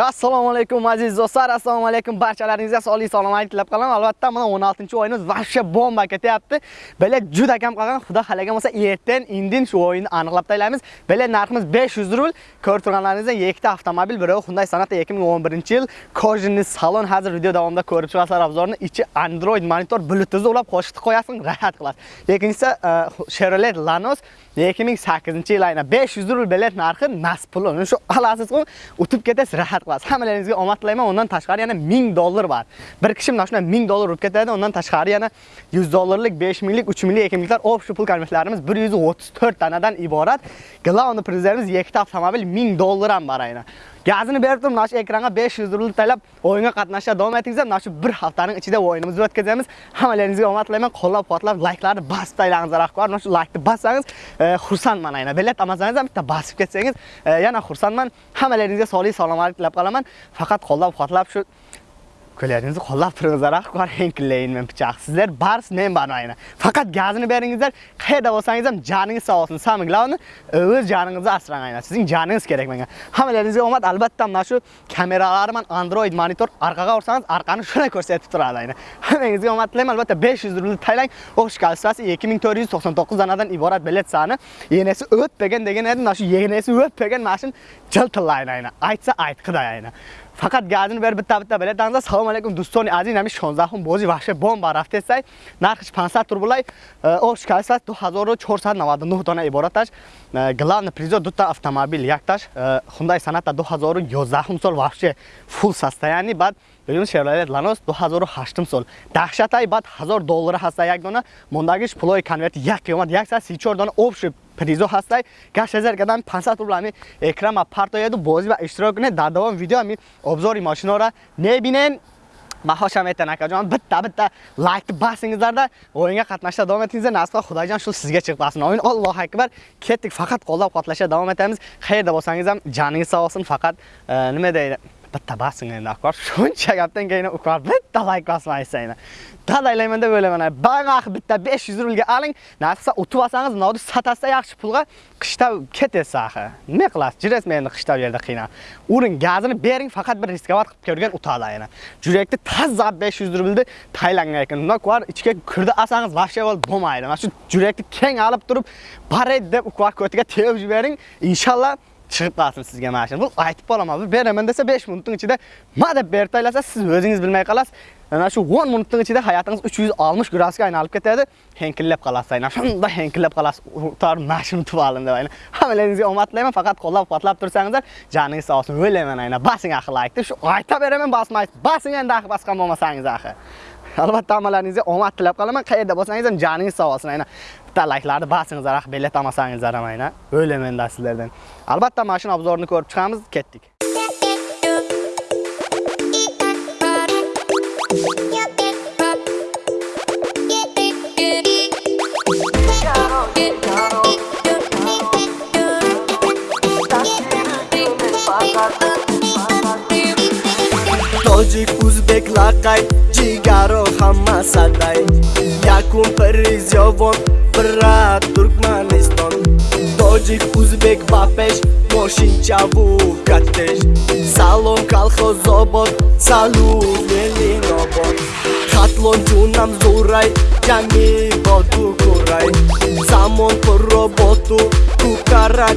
assalomu alaykum aziz do'stlar assalomu alaykum barchalaringizga sog'lik salomatlik tilab qolaman albatta mana 16 o'yinimiz vahsha bomba ketyapti. Bilet juda kam qolgan xudo xalagan bo'lsa ertan indin shu o'yinni aniqlab taylaymiz bilet narximiz 500 rubl. Ko'rib turganlaringizdan ikkita avtomobil biri Hyundai Sonata 2011 yil. Kojinli salon hozir video davomida ko'rib chiqasizlar obzorni. Ichi android monitor bluetooth ulab qo'shib qo'yasizlar rahat qilasiz. Ikkinchisi e, Chevrolet Lanos 2008 yil ayna 500 rubl bilet narxi nas puli shu olasiz o'tib ketasiz rahat qilasiz. Hammalaringizga omad tilayman undan tashqari yana 1000 dollar bor. Bir kishi mana shunday 1000 dollar urib ketadi. Undan tashqari yana 100 dollarlik 5 minglik 3 minglik ekimliklar общий pul konvertlarimiz 134 tanadan iborat. Главный prizlarimiz ikkita avtomobil 1000 dollar ham bor aynan. Gazini berib turib mana shu ekranga 500 rubl taylab o'yinga qatnashishga davom etingizlar mana shu bir haftaning ichida o'yinimizni o'tkazamiz hammalaringizga omad tilayman qo'llab quvvatlab layklarni bosib taylangizlar rahbar mana shu laykni bossangiz e, xursandman aynan bilet olmasangiz ham e, bitta bosib ketsangiz yana xursandman hammalaringizga sog'lik salomatlik tilab qolaman faqat qo'llab quvvatlab shu qo'llaringizni qo'llab turingizlar ahqor henkillayin men pichoq. Sizlar bars men bormayman faqat gazini beringizlar qayerda bo'lsangiz ham joningiz sog' bo'lsin самое главное o'z joningizni asrang aynan. Sizning joningiz kerak menga. Hammalaringizga omad. Albatta mana shu kameralari man android monitor orqaga ursangiz orqani shunday ko'rsatib turadi aynan. Hammangizga omad tilayman. Albatta 500 rubl taylang. O'qish kalstrasi 2499 danadan iborat bilet soni yenesi o'tpagan degan edi mana shu yenesi mana mashin jiltillaydi aynan. Aytsa aytqiday aynan. фақат гардин бер битта битта билет андаз салому алайкум дӯстони азиз ҳамин 16 бози ваҳши бомба рафтесай нархш 500 рублай ошкасат 2499 дона ибораташ главный призёр дута автомобил якташ хундаи саната 2011 сол ваҳши фул состояние баъд ببین شرایط لانوس 2008 سال دهشتای بعد 1000 دلار هست یک دونه موندگیش پلوی کنورت یک قیمت 134 دانه اوبش призо ҳастай гаш ҳазар кардам 500 рубл ами экрама партояду бозӣ ва иштирок кунед дар давом видео ами обзори мошиноро мебинен маҳоша метан акаҷон битта битта лайкни басингизларда оёнга qatnashda davom etingizlar nasib xudojon shu sizga chiqib qolsin oyin allohu akbar ketdik faqat qo'llab quvvatlashda davom etamiz qayerda bo'lsangiz ham joningiz sog' bo'lsin faqat nima deydi Bitta basing endi akor shuncha gapdan keyin ukor bitta layk bosmaysiz dadaylayman deb o'ylayman bag'ax bitta 500 rublga oling. Narsa o'tib olsangiz nodi satasda yaxshi pulga qishda ketasiz axir nima qilasiz? Jirasiz meni qishda bu yerda qiynab? Uring gazini bering faqat bir riskovat qilib ko'rgan utadi yana jurakni tazza 500 rublni taylangan ekan. Undan ko'ra ichga kirdi olsangiz вообще bo'lib bo'lmaydi. Mana shu jurakni keng olib turib baray deb ukvar ko'tiga tepib jibering inshaalloh chiqib qolsin sizga mana shuni bu aytib qolaman bu beraman desa 5 minutning ichida ma deb berib tashlasa, siz o'zingiz bilmay qolasiz. Ana shu 10 minutning ichida hayotingiz 360 gradusga aylanib ketadi. Henkillab qolasiz aynan. Shunda henkillab qolasiz. Tor mashina tuvalim deb aynan. Hammalaringizga omad tilayman faqat qo'llab-quvvatlab tursangizlar joningiz sog' bo'lsin o'ylayman aynan. Basing axir like deb shu aytib beraman bosmaysiz basing endi axir bosgan bo'lmasangiz axir. Albatta hammalaringizga omad tilab qolaman. Qayerda bo'lsangiz ham joningiz sog' bo'lsin aynan bitta layklarni bosingizlar ah, axir bilet olmasangizlar ham aynan. O'ylayman sizlardan. Albatta mashina obzorini ko'rib chiqamiz ketdik. Тоҷик ӯзбек лақай ҷигаро ҳама садай якум призёвон бира туркманистон. Тоҷик ӯзбек ба пеш мошинчаву катеш. Салом калхозобод салум елинобод хатлон ҷунам зурай ҷанги боду курай. Замон пурро боту кукара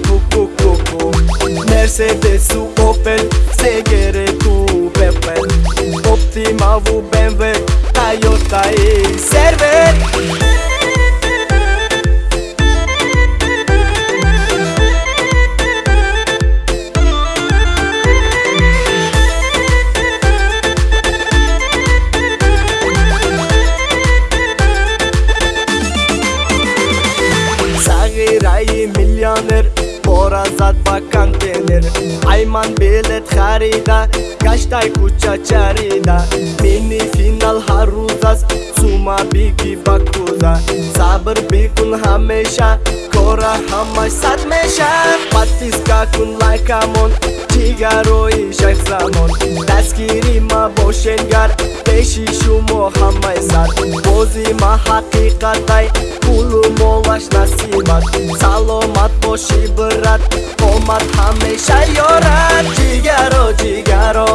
Mercedes-ul Opel Segere cu Beppen Optima vu BMW Toyota e server Sagerai Millioner бепел оптимаву бмв тойотаи сервер ман билет харида гаштай куча чарида мини финал ҳар рӯз аст сума биги ба куза сабр бикун ҳамеша кора ҳамаш сад меша подписка кун лайкамон ҷигарои шайхзамон дастгири ма бошенгар пеши шумо ҳамаи сар бози ма ҳақиқатай пулу молаш насибат саломат боши брат омад ҳамеша ёрад ҷигаро ҷигаро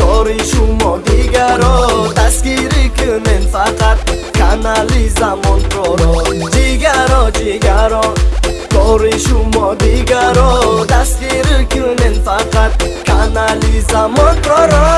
кори шумо дигаро дастгирӣ кунен фақат канали замонпроро ҷигаро ҷигаро кори шумо дигаро дастгирӣ кунен фақат канали замонпроро